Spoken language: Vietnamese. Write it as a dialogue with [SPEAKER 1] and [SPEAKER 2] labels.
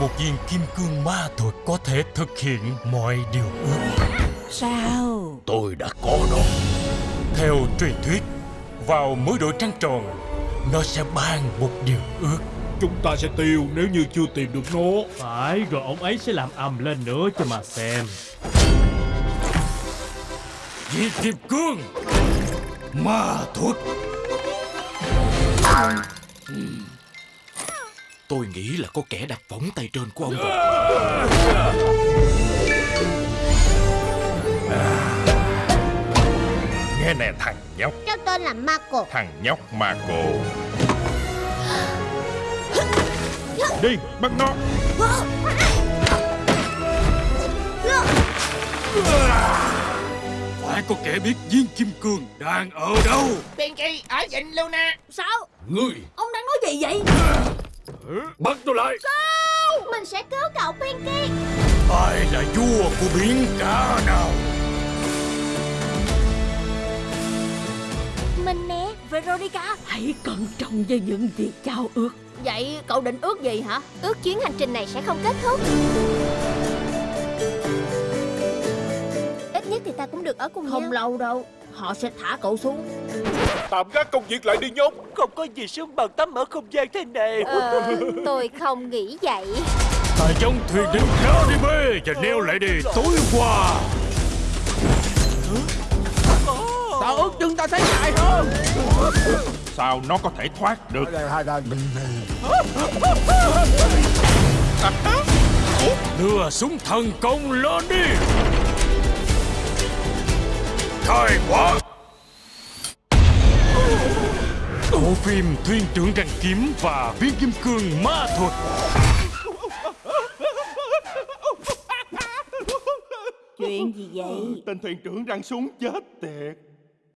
[SPEAKER 1] một viên kim cương ma thuật có thể thực hiện mọi điều ước.
[SPEAKER 2] Sao?
[SPEAKER 3] Tôi đã có nó
[SPEAKER 1] Theo truyền thuyết, vào mỗi đội trăng tròn, nó sẽ ban một điều ước.
[SPEAKER 4] Chúng ta sẽ tiêu nếu như chưa tìm được nó
[SPEAKER 5] Phải, rồi ông ấy sẽ làm ầm lên nữa cho mà xem.
[SPEAKER 1] Viên kim cương ma thuật
[SPEAKER 3] Tôi nghĩ là có kẻ đặt võng tay trên của ông rồi.
[SPEAKER 6] Nghe nè thằng nhóc.
[SPEAKER 7] Cháu tên là Marco.
[SPEAKER 6] Thằng nhóc Marco.
[SPEAKER 4] Đi bắt nó.
[SPEAKER 1] Phải có kẻ biết viên kim cương đang ở đâu.
[SPEAKER 8] Pinky ở vịnh Luna.
[SPEAKER 2] Sao?
[SPEAKER 3] Ngươi.
[SPEAKER 2] Ông đang nói gì vậy?
[SPEAKER 4] Bắt tôi lại.
[SPEAKER 7] Mình sẽ cứu cậu Pinky.
[SPEAKER 1] Ai là vua của biển cả nào?
[SPEAKER 7] Mình nè.
[SPEAKER 2] Veronica Hãy cẩn trọng với những việc trao ước.
[SPEAKER 7] Vậy cậu định ước gì hả? Ước chuyến hành trình này sẽ không kết thúc. Ít nhất thì ta cũng được ở cùng
[SPEAKER 2] Không
[SPEAKER 7] nhau
[SPEAKER 2] lâu đâu Họ sẽ thả cậu xuống.
[SPEAKER 4] Tạm gác công việc lại đi nhóc
[SPEAKER 8] Không có gì sướng bằng tắm ở không gian thế này.
[SPEAKER 7] Ờ, Tôi không nghĩ vậy.
[SPEAKER 1] Ta giống thuyền đến Caribe và neo lại đi tối qua.
[SPEAKER 8] Tao ước chừng ta thấy dài hơn?
[SPEAKER 6] Sao nó có thể thoát được?
[SPEAKER 1] Đưa súng thần công lên đi Khai quả Bộ phim Thuyền trưởng răng kiếm và viên kim cương ma thuật.
[SPEAKER 2] Chuyện gì vậy?
[SPEAKER 6] Tên thuyền trưởng răng súng chết tiệt